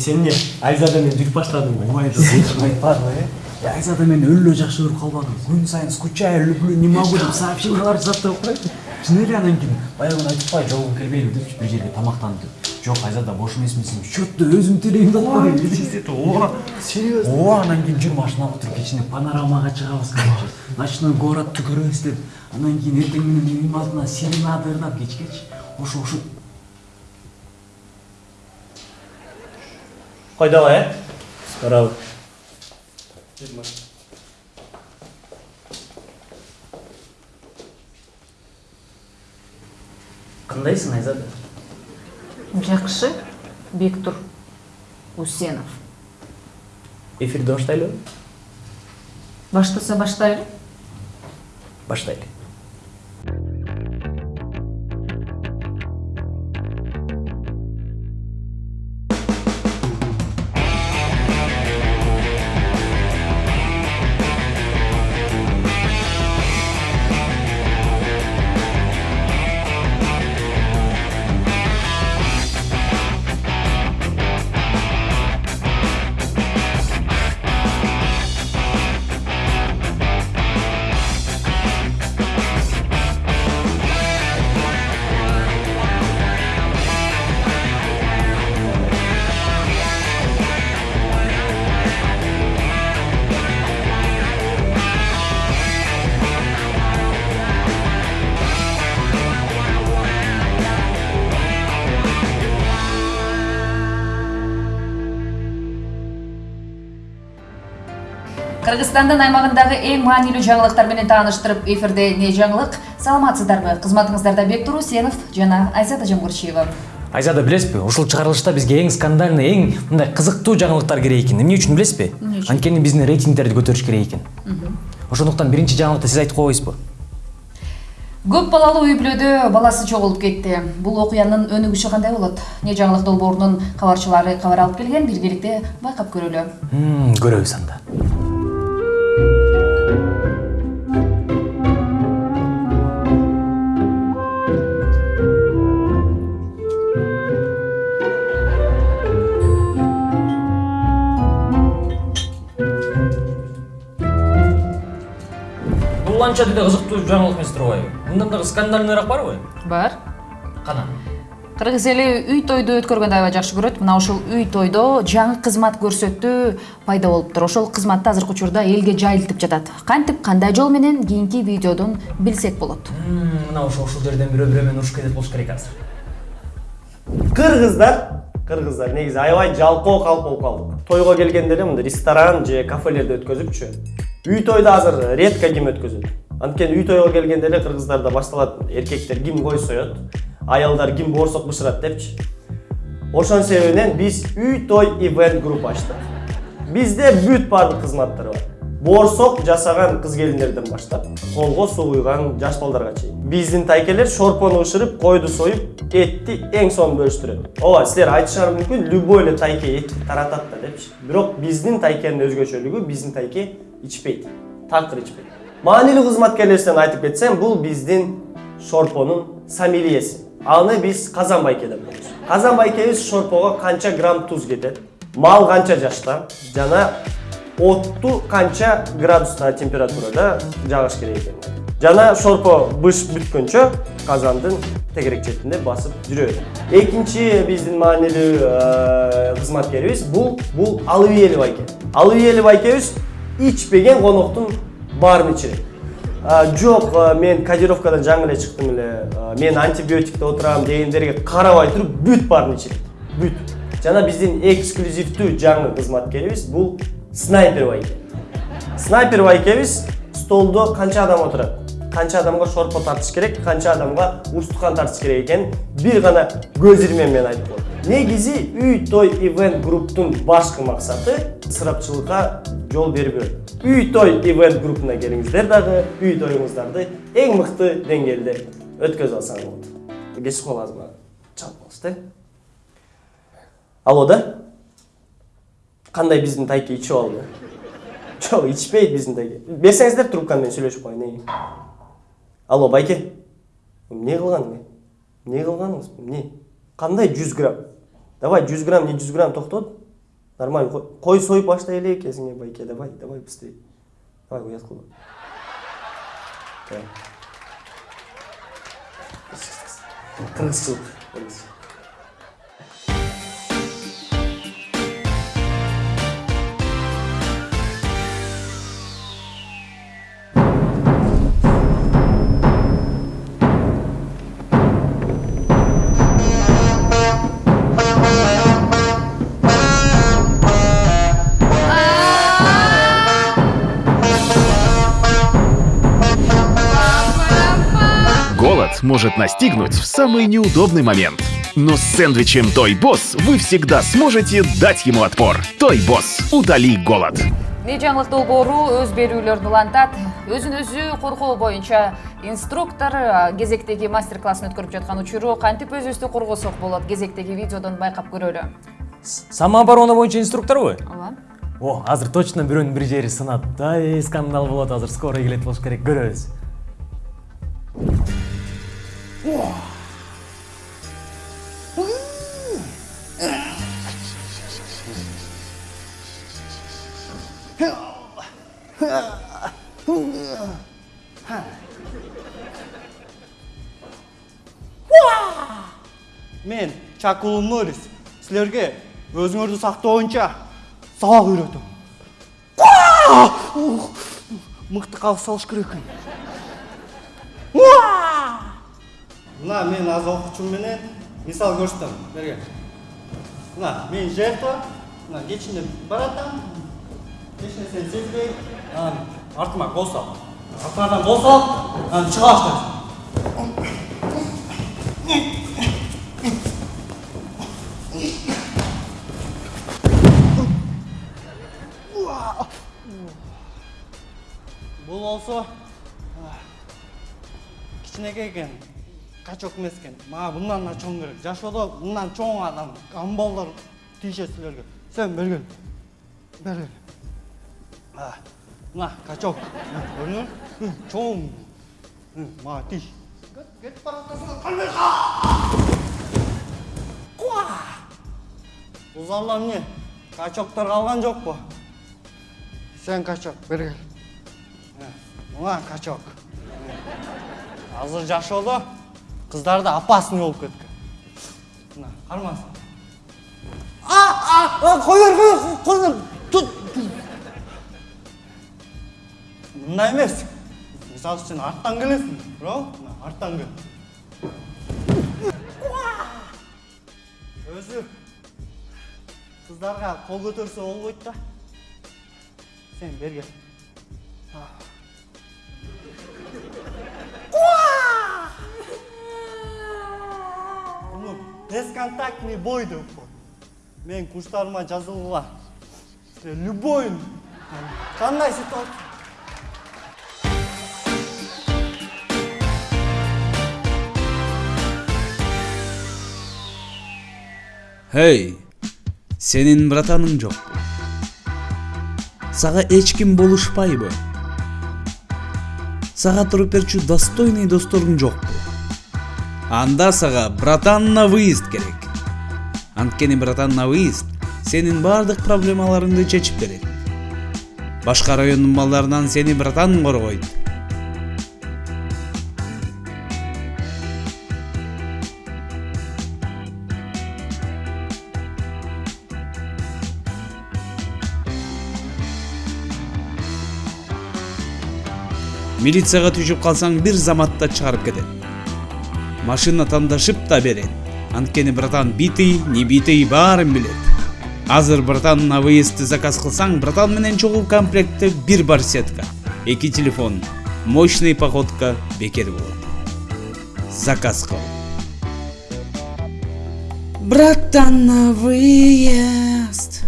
сен эмне айзада менен жүрүп баштадың ой айтпадым э айзада мени өлө жакшы көрүп калбадым күн сайын скучаю люблю не могу деп сообщениялар жасап туруп коет чын эле анан кийин баягы калай жолугуң келбейби депчи бир жерге тамактанып деп жок айзада бош эмесмисиң счетты өзүм төлейм деп коюн ооба серьезно? Ооба анан кийин жүр машинага отуруп кечине панорамага чыгабыз короче ночной городду көрөбүз деп. Анан кийин эртең менен үйүм алдына серенада ырдап кечкечи ошо ошо койдоба э барабыз кандайсың айзада жакшы бектур усенов эфирди баштайлыбы баштаса баштайлы баштайлы кыргызстандын аймагындагы эң маанилүү жаңылыктар менен тааныштырып эфирде эмне жаңылык саламатсыздарбы кызматыңыздарда бектур усенов жана айзада жамгырчиева айзада билесизби ушул чыгарылышта бизге эң скандальный эң мындай кызыктуу жаңылыктар керек экен эмне үчүн билесизби анткени биздин рейтингдерди көтөрүш керек экен ошондуктан биринчи жаңылыкты сиз айтып коебузбу көп балалуу үй бүлөдө баласы жоголуп кетти бул окуянын өнүгүшү кандай болот эмне жаңылык долбоорунун кабарчылары кабар алып келген биргеликте байкап көрөлү көрөбүз анда бул анча деле кызыктуу жаңылык эмес турбайбы мындан дагы скандальныйраак барбы бар. Кана. Кыргыз эли үй тойду өткөргөндү аябай жакшы көрөт. Мына ушул үй тойдо жаңы кызмат көрсөтүү пайда болуптур ошол кызматты азыркы учурда элге жайылтып жатат. Кантип кандай жол менен кийинки видеодон билсек болот? Мына ошо ушул жерден бирөө бирөө менен урушуп кетет болуш керек азыр. Кыргыздар кыргыздар негизи аябай жалкоо калп болуп калдык. Тойго келгенде эле мындай ресторан же кафелерде өткөзүпчү үй тойду азыр редко ким өткөзөт анткени үй тойго келгенде эле кыргыздарда башталат эркектер ким кой соет аялдар ким боорсок бышырат депчи. Ошонун себебинен биз үй той ивент групп ачтык. Бизде бүт баардык кызматтар бар. Боорсок жасаган кыз келиндерден баштап колго суу куйган жаш балдарга чейин. Биздин тайкелер шорпону бышырып койду союп этти эң сонун бөлүштүрөт. Ооба силер айтышыңар мүмкүн любой эле тайке этти таратат да депчи. Бирок биздин тайкенин өзгөчөлүгү биздин тайке ичпейт такыр ичпейт маанилүү кызматкерлерибизден айтып кетсем бул биздин шорпонун сомельеси аны биз казан байке деп коебуз казан байкебиз шорпого канча грамм туз кетет мал канча жашта жана отту канча градуста температурада жагыш керек экен жана шорпо быш бүткөнчө казандын тегерек четинде басып жүрөт экинчи биздин маанилүү кызматкерибиз бул бул алыбиели байке алыбиели байкебиз ичпеген коноктун баарын ичирет А, жок мен кодировкадан жаңы эле чыктым эле мен антибиотикте отурам дегендерге карабай туруп бүт баарын ичирет бүт жана биздин эксклюзивдүү жаңы кызматкерибиз бул снайпер байке снайпер байкебиз столдо канча адам отурат канча адамга шорпо тартыш керек канча адамга устукан тартыш керек экенин бир гана көз ирмем менен айтып коет негизи үй той ивент групптун башкы максаты ысырапчылыкка жол бербөө үй той ивент группуна келиңиздер дагы үй тоюңуздарды эң мыкты деңгээлде өткөзүп алсаңыз болот. Азыр мага чалып да. Алло да? Кандай биздин тайке ичип алды? Жок ичпейт биздин тайке берсеңиздер трубканы мен сүйлөшүп коеюн алло байке эмне кылганың эмне кылганыңыз? Эмне? Кандай жүз грамм давай жүз грамм не жүз грамм токтот Нормально. Қой- сойып баштай элек кезиңе байке. Давай, давай быстрее. Давай кылма. Давай. Кыргызчылык. Может настигнуть в самый неудобный момент. Но с сэндвичем Той Босс вы всегда сможете дать ему отпор. Той Босс, утоли голод. не жаңылык долбоору өз берүүлөрүн улантат өзүн өзү коргоо боюнча инструктор а, кезектеги мастер классын өткөрүп жаткан учуру кантип өзүбүздү коргосок болот? Кезектеги видеодон байкап көрөлү. Самооборона боюнча инструкторбу ооба. О азыр точно бирөөнүн бир жери сынат ай скандал болот. Азыр скоро келет болуш керек. Көрөбүз Мен Чакул Морис силерге өзүңөрдү сактоо боюнча сабак үйрөтөм. Мыкты калып салыш керек. Мына мен аз окуучум менен мисал көрсөтөм. Берген. Мына мен жертва, мына кечинде баратам. Эч нерсени сезбей, артыма кол сал. Артыңардан кол сал, анан чыга баштайсың. Бұл болсо кичинекей экен качок эмес экен мага мындан да чоң керек жашоодо мындан чоң адам амбалдар тийишет силерге сен бергел А, мына качок көрдүңбү чоң мага тийиш кетип баратасың калбай бул залда эмне качоктор калган жокпу сен качок бергел мына качок азыр жашоодо кыздар да опасный болуп кеткен мына кармаңыз а а кой бер бер тут мындай эмес мисалы сен арттан келесиң туурабы мына арттан кел өзү кыздарга кол көтөрсө болбойт да сен бергел Bunu бесконтактный бой деп коет мен курстарыма жазылгыла любой кандай ситуация Hey, senin братаның жокпу? Сага эч ким болушпайбы? Сага туруп берчү достойный досторуң жокпу? Анда сага братан на выезд керек. Анткени братан на выезд сенин бардык проблемаларыңды чечип берет. Башка райондун балдарынан сени братан коргойт. милицияга түшүп калсаң бир заматта чыгарып кетет машина тандашып да берет анткени братан битый не битый баарын билет азыр братан на выездди заказ кылсаң братан менен чогуу комплектте бир барсетка эки телефон мощный походка бекер болот. Заказ кыл братан на выезд.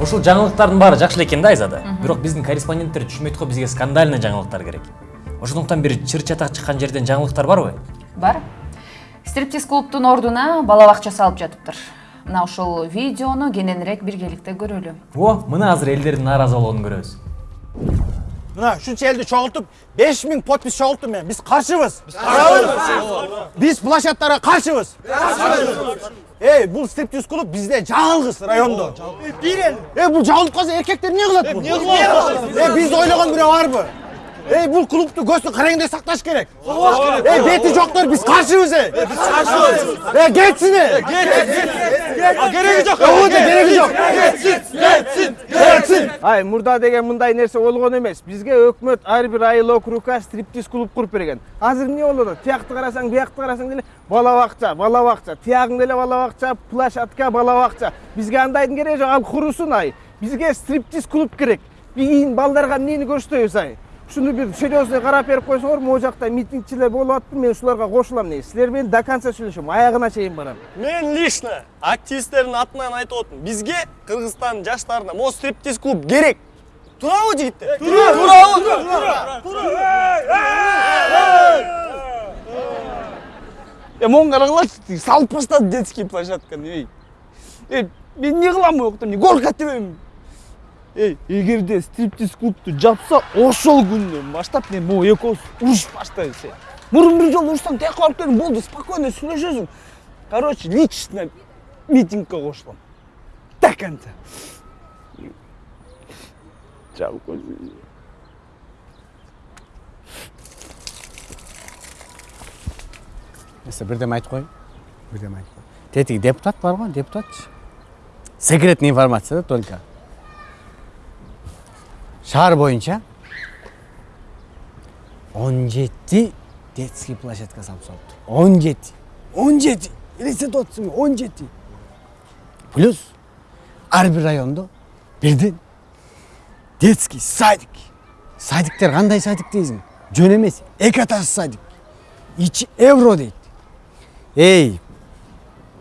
Ушул жаңылыктардын баары жакшы эле экен да айзада. Бирок биздин корреспонденттер түшүнбөйт го бизге скандальный жаңылыктар керек. Ошондуктан бир чыр чатак чыккан жерден жаңылыктар барбы бар. Стриптиз клубтун ордуна бала бакча салып жатыптыр мына ушул видеону кененирээк биргеликте көрөлү о мына азыр элдердин нааразы болгонун көрөбүз мына ушунча элди чогултуп беш миң подпись чогулттум мен. Биз каршыбыз биз площадтарга каршыбыз эй бул стриптиз клуб бизде жалгыз райондо бир эл эй бул жабылып калса эркектер эмне кылат эмне кылат эй бизди ойлогон бирөө барбы эй бул клубту көзсү караңгыдай сакташ керек эй бети жоктор биз каршыбыз эй биз каршыбыз эй кетсин эй кереги жок кереги жок кетсин кетсин кетсин ай мурда деген мындай нерсе болгон эмес бизге өкмөт ар бир айыл округга стриптиз клуб куруп берген азыр эмне болуп атат тиякты карасаң биякты карасаң деле бала бакча бала бакча тиягың деле бала бакча площадка бала бакча бизге андайдын кереги жок ал курусун ай бизге стриптиз клуб керек кийин балдарга эмнени көрсөтөбүз ай ушуну бир серьезный карап берип койсоңор могу жакта митингчилер болуп атты мен ушуларга кошулам негизи силер менен до конца сүйлөшөм аягына чейин барам мен лично активисттердин атынан айтып атам бизге кыргызстандын жаштарына могу стриптиз клуб керек туурабы жигиттер туурабы е моун караңларчы салып баштады детский площадканы эй эй мен эмне кылам жакта эмне горка тебемби эй эгерде стриптиз клубту жапса ошол күндөн баштап мен могу экөөбүз урушуп баштайбыз эй мурун бир жолу урушсаң тияка барып келдим болду спокойно сүйлөшөсүң короче лично митингге кошулам до конца жалко Несі бірдеме айтып қояйын бірдеме айтып қояйын тетиги депутат бар ғой депутатчы секретный информация да только. Шаар боюнча он жети детский площадка салып салыптыр он жети он жети елестетип атасың он жети плюс ар бир райондо бирден детский садик. Садиктер кандай садик дейсиң жөн эмес эки этажный садик. Ичи евро дейт эй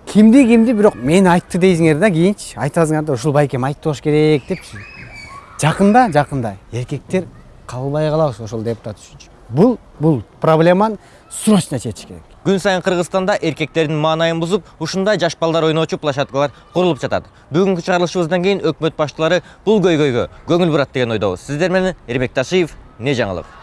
кимди кимди бирок мени айтты дейсиңер да кийинчи айтасыңар да ушул байкем айтты болуш керек депчи жакында жакында эркектер кабылбай калабыз ошол депутат үчүнчү бул бул проблеманы срочно чечиш керек. Күн сайын кыргызстанда эркектердин маанайын бузуп ушундай жаш балдар ойноочу площадкалар курулуп жатат бүгүнкү чыгарылышыбыздан кийин өкмөт башчылары бул көйгөйгө көңүл бурат деген ойдобуз сиздер менен эрбек ташиев не жаңылык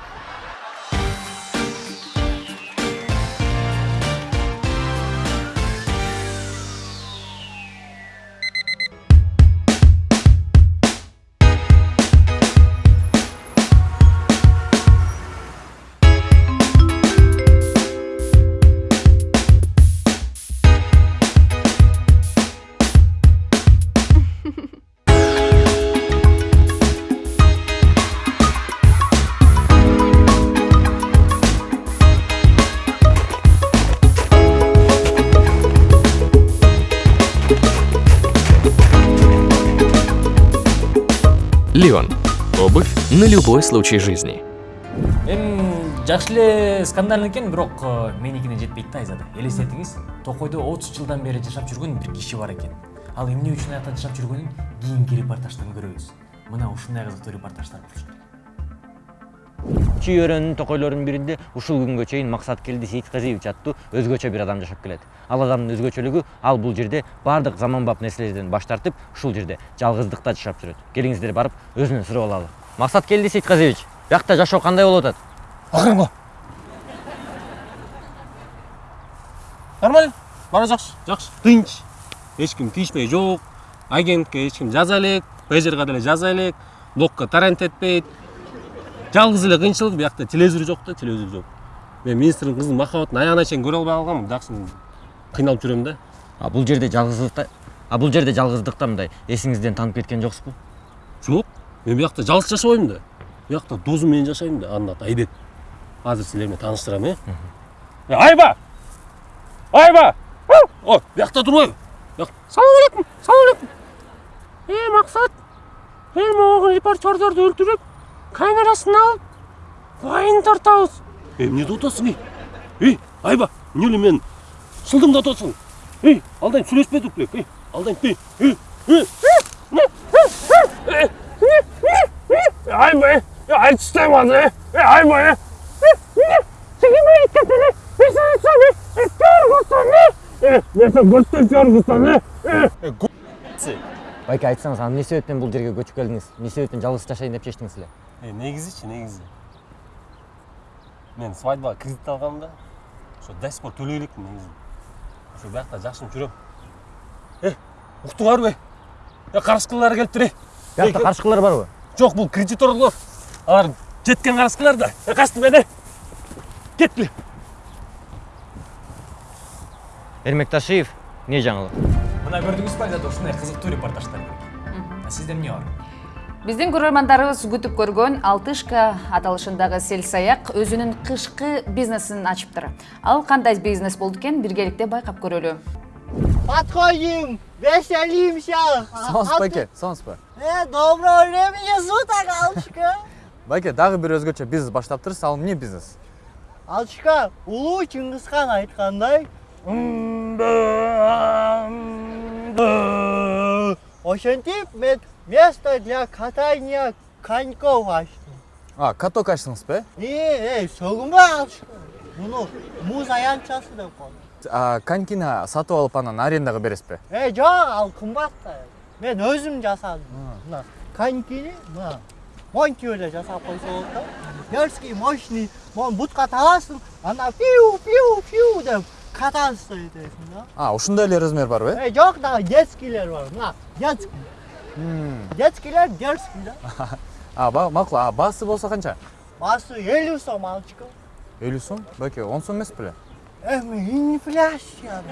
случай жизни. эми жакшы эле скандал экен бирок э, меникине жетпейт да айзада элестетиңиз токойдо отуз жылдан бери жашап жүргөн бир киши бар экен. Ал эмне үчүн аякта жашап жүргөнүн кийинки репортаждан көрөбүз. Мына ушундай кызыктуу репортаждар болуш керек. Чүй токойлорунун биринде ушул күнгө чейин максат келди сейитказиевич аттуу өзгөчө бир адам жашап келет. Ал адамдын өзгөчөлүгү ал бул жерде баардык заманбап нерселерден баш тартып ушул жерде жалгыздыкта жашап жүрөт. Келиңиздер барып өзүнөн сурап алалы. Максат келди сейитказиевич биякта жашоо кандай болуп атат акырынга нормально? Баары жакшы жакшы тынч. Эч ким тийишпей жок агентке ким жаза элек пейджерге деле жаза элек блокко торрент этпейт жалгыз эле кыйынчылык биякта телевизор жок да телевизор жок мен министрдин кызынын махабатын аягына чейин көрө албай калганмын жакшы кыйналып жүрөм да. А бул жерде жалгыздыкта а бул жерде жалгыздыкта мындай эсиңизден танып кеткен жоксузбу жок мен биякта жалгыз жашабайм да биякта досум менен жашайм да аты айбек менен тааныштырам э Э, айба айба о биякта турбайбы салам алейкум салам алейкум э максат эл могу репортердорду өлтүрүп камерасына алып вайн тартабыз э эмне деп атасың эй эй айба эле мен шылдыңдатып атасың эй алдайын сүйлөшпедик белек эй алдайын эй эй эй айба э айтыштай базы э айба э сиңиме кетели месесами көргүсүн э нерсе көрсөтүп көргүсүн э байке айтсаңыз аны эмне себептен бул жерге көчүп келдиңиз эмне себептен жалгыз жашайын деп чечтиңиз эле Е, негизичи негизи. Мен свадьбага кредит алгам да. Ошо до сих пор төлөй элекмин негизи. Ошо биякта жакшынып жүрөм. Э, уктуңарбы? Э, карышкылар келиптир э. Биякта карышкылар барбы? Жок, бул кредиторлор. Алар жеткен карышкылар да. Э, качтым мен э. Кеткиле. Эрмек Ташиев, эмне жаңылык? мына көрдүңүзбү айзада ушундай кызыктуу репортаждар керек а сизде эмне бар биздин көрөрмандарыбыз күтүп көргөн алтышка аталышындагы сел саяк өзүнүн кышкы бизнесин ачыптыр ал кандай бизнес болду экен биргеликте байкап көрөлү Подходим, веселимся. Сонс байке, сонс ба. Э, доброго времени суток, Алчка. Байке, дагы бир өзгөчө бизнес баштаптырсыз, ал эмне бизнес? Алчка, улуу Чыңгызхан айткандай, ошентип мен место для катания коньков ачтым. А, каток ачтыңыз? Э, эй, сөгүнбө Алчка. Муну муз аянтчасы деп коет. А, конькини сатып алып анан арендага бересиз бе? Э, жок, ал кымбат да. Мен өзүм жасадым. Мына конькини мына монти эле жасап койсо болот да. Дерзкий, мощный, мону бутка тагасың, анда пиу пиу пиу деп катасың этесиң да. А, ушундай эле размер барбы? Э, жок да, детскийлер бар. Мына детский. Детскийлер дерзкий да. А, макул. А, баасы болсо канча? Баасы 50 сом алчка. 50 сом? Байке, 10 сом эмес беле? Эми инфляция.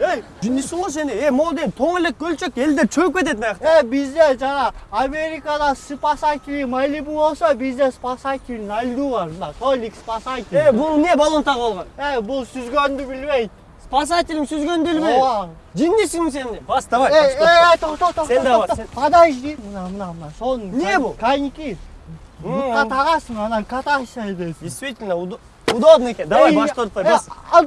ей го сени э могу дейм тоң элек көлчөк элдер чөгүп кетет биякта Э, бизде жана Америкада спасатель Малибу болсо, бизде спасатель на льду бар. Мына Толик спасатель. э бул эмне баллон тагып алган Э, бул сүзгөндү билбейт. спасателиң сүзгөндү билбейт Ооба. жиндисиңби сен бас давай токто. Сен да бар, токто. сен- Подожди. Мына, мына, мына. Сонун. Не бул? Коньки. Бутка тагасың, анан катайсың эдесиң. действительно удо- удобно экен давай башты ортпай э, бас Ал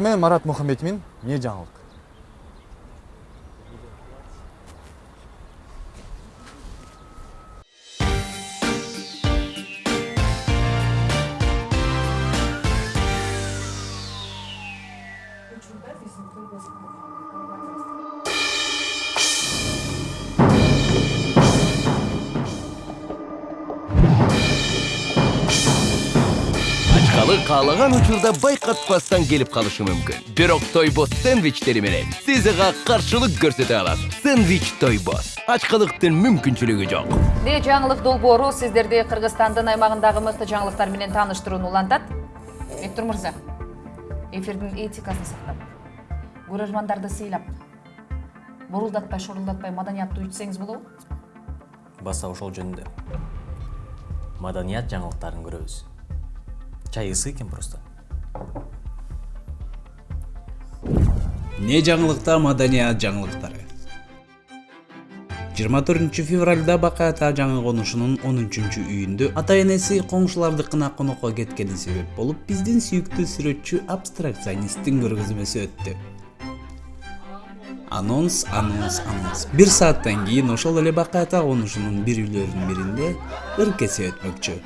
менен Марат Мухаммедмин, эмне жаңылык? Каалаган учурда байкатпастан келип калышы мүмкүн бирок тойбос сэндвичтери менен сиз ага каршылык көрсөтө аласыз сэндвич тойбос ачкалыктын мүмкүнчүлүгү жок. Де жаңылык долбоору сиздерди кыргызстандын аймагындагы мыкты жаңылыктар менен тааныштырууну улантат. Бектур мырза эфирдин этикасын сактап. Көрөрмандарды сыйлап. Бурулдатпай шорулдатпай маданияттуу ичсеңиз болобу? Баса ошол жөнүндө. Маданият жаңылыктарын көрөбүз. Чай ысый экен просто. Эмне жаңылыкта маданият жаңылыктары 24 февралда бакай ата жаңы конушунун 13 үйүндө ата энеси коңшулардыкына конокко кеткени себеп болуп биздин сүйүктүү сүрөтчү абстракционисттин көргөзмөсү өттү анонс анонс анонс. Бир сааттан кийин ошол эле бакай ата конушунун бир үйлөрүнүн биринде ыркесе өтмөкчү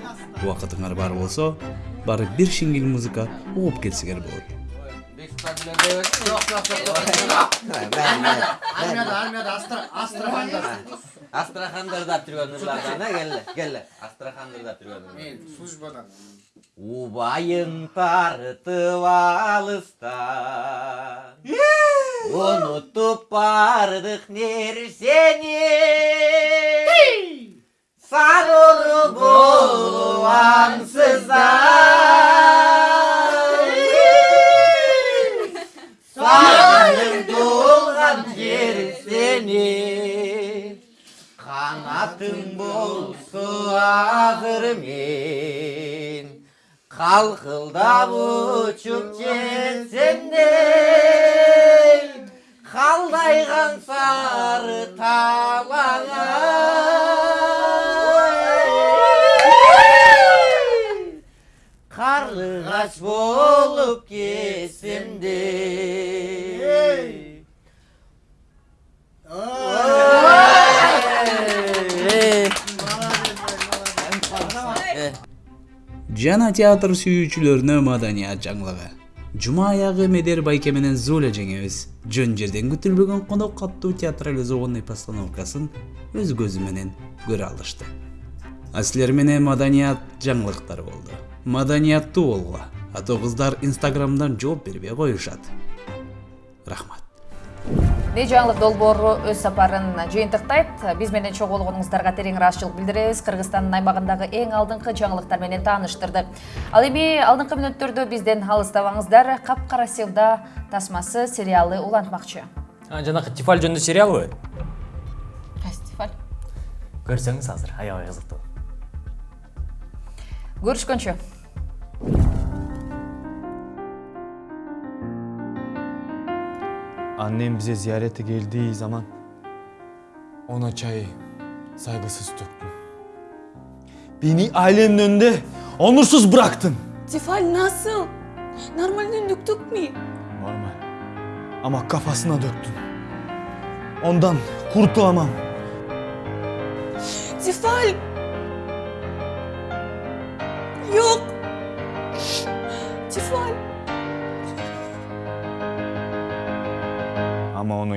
убакытыңар бар болсо барып бир шиңил музыка угуп кетсеңер болот жүргөн ырлардан келе келе астрахандырдап жүргөн мен службадан убайың тартып алыстан унутуп бардык нерсени сарыры болуп аңсыздан сені қанатың болсы азыр мен. Қалқылдап ұшып жетсем де қалдайған сары талаңа қарлығаш болып кетсем де жана театр сүйүүчүлөрүнө маданият жаңылыгы жума аягы медер байке менен зуля жеңебиз жөн жерден күтүлбөгөн конок каттуу театрализованный постановкасын өз көзү менен көрө алышты а силер менен маданият жаңылыктар болду маданияттуу болгула а то кыздар инстаграмдан жооп бербей коюшат рахмат не жаңылык долбоору өз сапарын жыйынтыктайт. Биз менен чогуу болгонуңуздарга терең ыраазычылык билдиребиз. Кыргызстандын аймагындагы эң алдыңкы жаңылыктар менен тааныштырдык ал эми алдыңкы мүнөттөрдө бизден алыстабаңыздар капкара севда тасмасы сериалы улантмакчы. Жанакы тифаль жөнүндө сериалбы кайсы тифаль? Көрсөңүз азыр. Аябай кызыктуу. Көрүшкөнчө Annem bize ziyarete geldiği zaman ona çayı saygısız döktüm. Beni ailemin önünde onursuz bıraktın. Tefal nasıl? Normalden döktük mü? Normal. Ama kafasına döktün. Ondan kurtulamam. Tefal!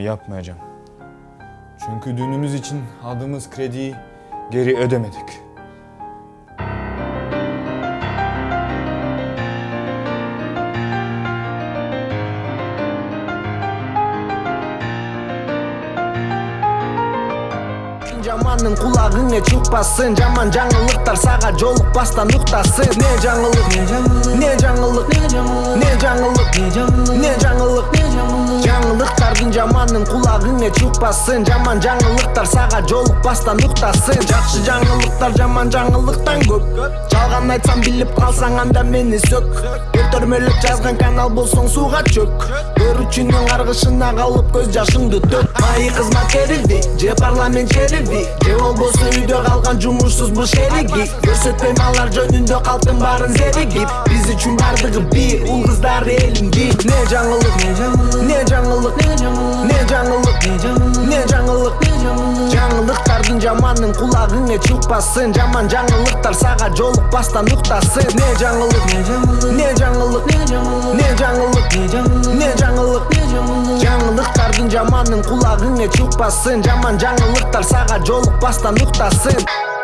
Yapmayacağım. Çünkü düğünümüz için aldığımız krediyi geri ödemedik. кулагыңа чыкпасын жаман жаңылыктар сага жолукпастан уктасын. Не жаңылык? Не жаңылык? Не жаңылык? Не жаңылык? Жаңылыктардын жаманын кулагыңа чыкпасын жаман жаңылыктар сага жолукпастан уктасын. Жакшы жаңылыктар жаман жаңылыктан көп. Жалган айтсам билип калсаң анда мени сөк көтөрмөлөп жазган канал болсоң сууга чөк көрүүчүнүн каргышына калып көз жашыңды төк майы кызмат керилди же парламент черилди же болбосо үйдө калган жумушсуз буш эриги көрсөтпөйм алар жөнүндө калктын баарын зеригип биз үчүн бардыгы бир ул кыздар элим бир не жаңылык не жаңылык не жаңылык не жаңылык жаңылыктардын жаманын кулагыңа чыкпасын жаман жаңылыктар сага жолукпастан уктасын. Не жаңылык? Не жаңылык? Не жаңылык? Не жаңылык? Жаңылыктардын жаманын кулагыңа чыкпасын жаман жаңылыктар сага жолукпастан уктасын